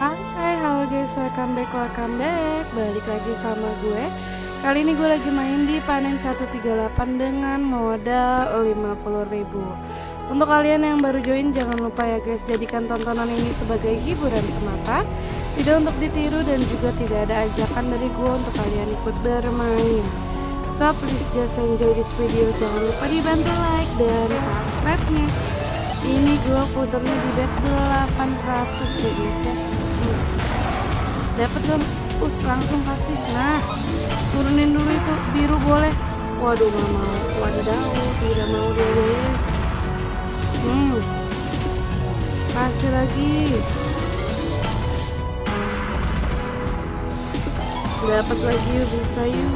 Hai, halo guys, welcome back, welcome back. Balik lagi sama gue. Kali ini gue lagi main di panen 138 dengan modal 50.000 Untuk kalian yang baru join jangan lupa ya guys Jadikan tontonan ini sebagai hiburan semata. Tidak untuk ditiru dan juga tidak ada ajakan dari gue untuk kalian ikut bermain. So please just enjoy this video. Jangan lupa dibantu like dan subscribe-nya. Ini gue puternya di bet 800 ya guys ya dapat dong. Us langsung kasih. Nah turunin dulu itu. Biru boleh. Waduh gak mau. Wadaw tidak mau dia guys. Hmm. Kasih lagi. Dapat lagi bisa yuk.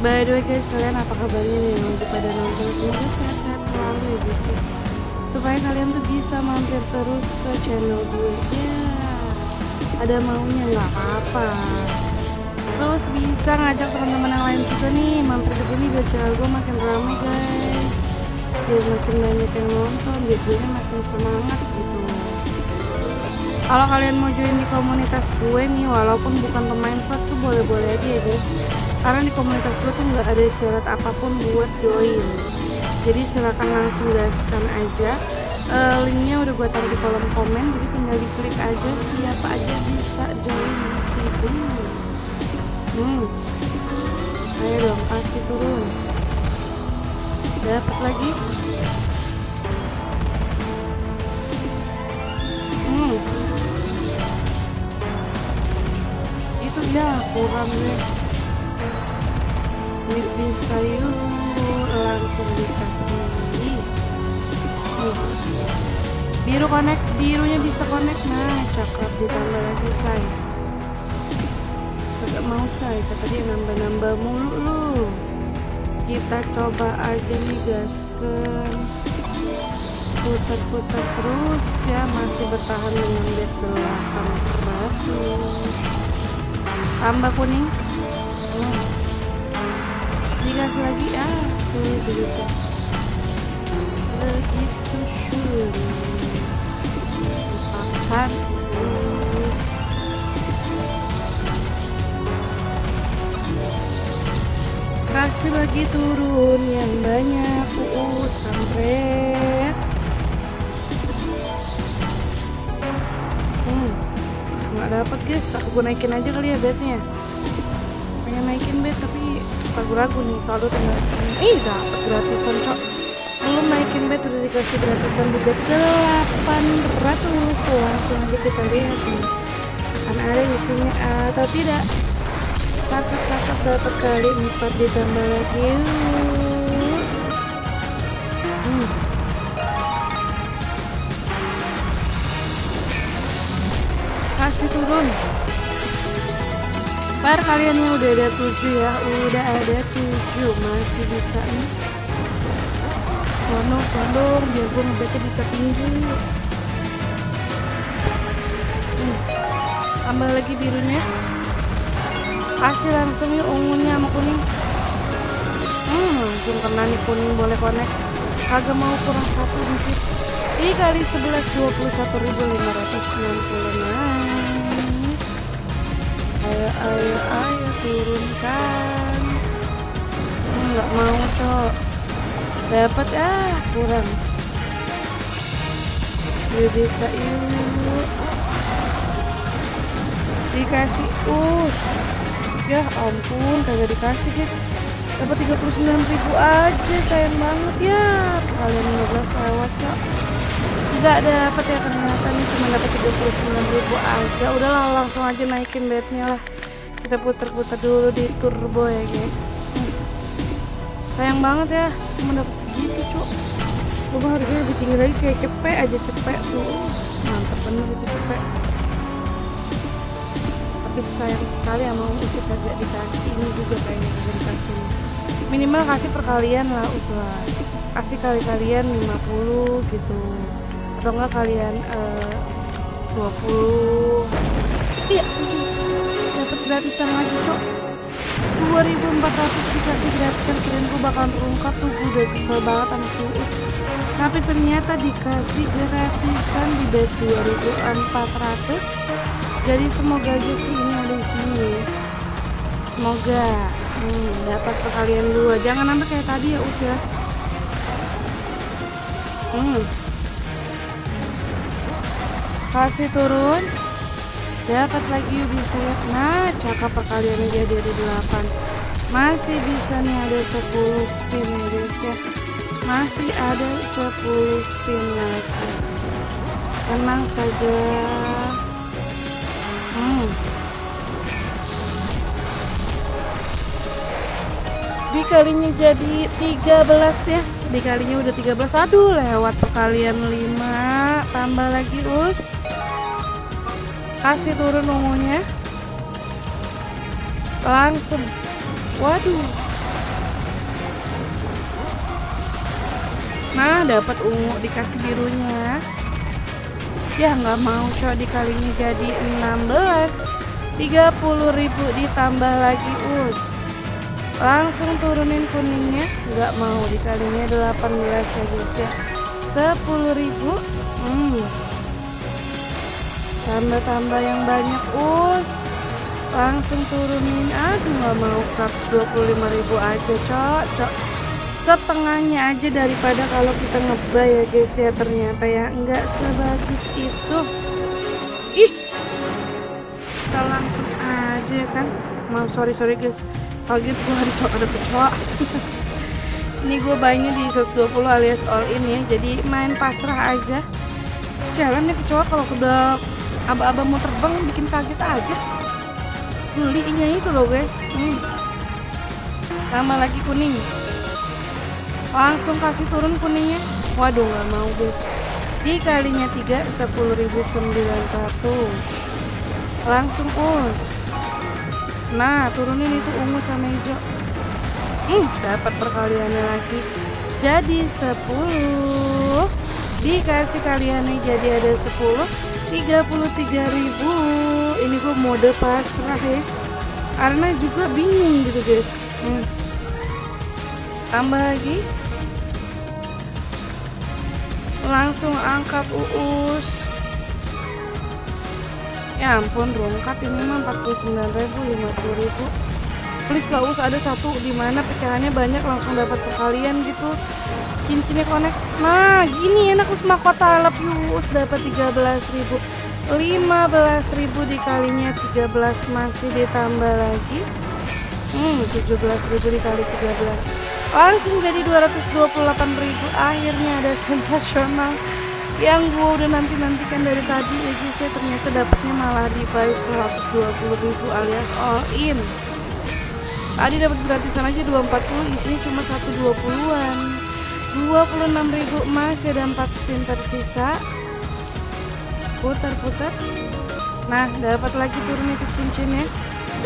By the way guys kalian apa kabarnya nih? Lagi pada nonton. Semoga sehat-sehat selalu ya guys ya supaya kalian tuh bisa mampir terus ke channel gue. Ya ada maunya nggak apa-apa. Terus bisa ngajak teman-teman yang lain juga nih mampir ke sini biar channel gue makin ramai guys. Biar makin banyak yang nonton biar gue makin semangat gitu. Kalau kalian mau join di komunitas gue nih walaupun bukan pemain slot tuh boleh-boleh aja ya guys. Karena di komunitas gue tuh nggak ada syarat apa pun buat join jadi silahkan langsung gaskan aja. Uh, linknya udah gue taruh di kolom komen jadi tinggal diklik aja siapa aja bisa join di situ. Hmm. Ayo dong kasih turun dapat lagi? Hmm. Itu ya kurang guys bisa yuk langsung dikasih. Biru connect birunya bisa connect. Nah cakep ditambah lagi say. Agak mau say. Kata dia nambah-nambah mulu lu. Kita coba aja nih gaskan putar-putar terus ya. Masih bertahan dengan bet 800 tambah kuning. Oh. Dikasih lagi? Ah begitu begitu sulit akan terus. Kasih lagi turun yang banyak uus kampret. Hmm nggak dapat guys. Aku naikin aja kali ya bednya pengen naikin bed tapi ragu-ragu nih saldo tinggal segini ih dapet gratisan cok. Belum naikin bed udah dikasih gratisan di bed 800 langsung aja kita lihat nih. Kan ada isinya atau tidak. Cakep-cakep dapat kali 4 ditambah lagi. Hmm. kasih turun Par kalian yang udah ada tujuh ya? Udah ada tujuh. Masih bisa nih. Sono sono biar gue ngebetnya bisa tinggi hmm. tambah lagi birunya. Kasih langsung yuk ungunya sama kuning. Hmm langsung kena nih kuning. Boleh connect. Kagak mau kurang satu dikit. Ini kali 11 21.560 ayo ayo ayo turunkan. Nggak hmm, mau cok. Dapat ah kurang. Yuk bisa yuk. Dikasih us. Ya ampun kagak dikasih guys. Dapat 39.000 aja sayang banget. Ya kalian 15 lewat cok nggak dapat ya ternyata nih cuma dapat 39 ribu aja. Udahlah langsung aja naikin bednya lah. Kita puter-puter dulu di turbo ya guys. Hmm. sayang banget ya cuma dapat segitu cuk coba harusnya lebih tinggi lagi kayak cepet aja cepet. Tuh mantap bener itu cepet. Tapi sayang sekali sama usir kagak dikasih. Ini juga kayaknya kagak dikasih. Minimal kasih perkalian lah usaha. Kasih kali-kalian 50 gitu atau enggak kalian uh, 20 iya. Dapat gratisan lagi kok 2400 dikasih gratisan kirain gue bakal terungkap. Tuh gue udah kesel banget sama si Uus. Tapi ternyata dikasih gratisan di bet 2400 jadi semoga aja sih ini ada di sini. Semoga hmm, dapat perkalian dua. Jangan sampai kayak tadi ya us ya. Hmm. Kasih turun. Dapat lagi bisa ya nah cakap perkaliannya jadi ada 8 masih bisa nih ada 10 spin ya guys ya. Masih ada 10 spin lagi. Tenang saja. Hmm. dikalinya jadi 13 ya. Dikalinya udah 13 aduh lewat perkalian 5 tambah lagi us kasih turun ungunya. Langsung. Waduh. Nah dapat ungu dikasih birunya? Ya nggak mau coba dikalinya jadi 16 30.000 ditambah lagi us langsung turunin kuningnya. Nggak mau dikalinya 18 ya guys ya. 10.000 hmm. Tambah-tambah yang banyak us. Langsung turunin. Aduh nggak mau. 125.000 aja cok. Setengahnya aja daripada kalau kita ngebay ya guys ya ternyata ya. Nggak sebagus itu. Ih. Kita langsung aja kan? Maaf sorry sorry guys. Kaget gue hari cowok ada kecoa ini gue bayarnya di 120 alias all in ya. Jadi main pasrah aja. Jalan nih kecoa kalau udah aba-aba mau terbang bikin kaget aja. Belinya itu loh guys. Hmm. sama lagi kuning. Langsung kasih turun kuningnya. Waduh nggak mau guys. Dikalinya 3 10.900 langsung us. Nah turunin itu ungu sama hijau. Hmm, dapat perkaliannya lagi. Jadi 10 dikasih kaliannya jadi ada 10 33.000 ini gue mode pasrah ya. Karena juga bingung gitu guys. Hmm. tambah lagi. Langsung angkat uus. Ya ampun rongkat ini mah 49.000 50.000 please lah us ada satu di mana pecahannya banyak langsung dapat perkalian gitu. Cincinnya connect. Nah gini enak us mahkota lep us dapat 13.000 15.000 dikalinya 13 masih ditambah lagi. Hmm 17.000 dikali 13 langsung jadi 228.000 akhirnya ada sensasional. Yang gue udah nanti-nantikan dari tadi ya guys ya ternyata dapatnya malah di buy 120.000 alias all in tadi dapat gratisan aja 240 isinya cuma 120-an 26.000 emas ada 4 spin tersisa. Putar-putar. Nah dapat lagi turun itu cincinnya.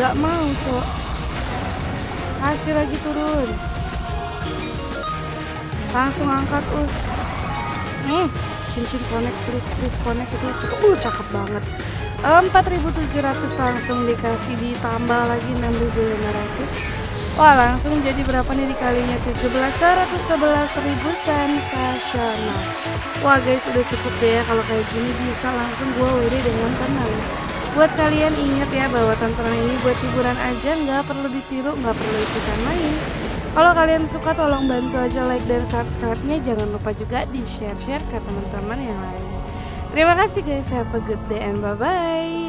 Gak mau cok. Kasih lagi turun. Langsung angkat us. Nih cincin connect please please connect. Itu uh cakep banget 4700 langsung dikasih ditambah lagi 6500 Wah langsung jadi berapa nih dikalinya? 17 111 ribu sensasional. Wah guys udah cukup ya. Kalau kayak gini bisa langsung gue WD dengan tenang. Buat kalian ingat ya bahwa tontonan ini buat hiburan aja nggak perlu ditiru nggak perlu ikutan main. Kalau kalian suka tolong bantu aja like dan subscribe-nya. Jangan lupa juga di share-share ke teman-teman yang lain. Terima kasih guys. Have a good day and bye-bye.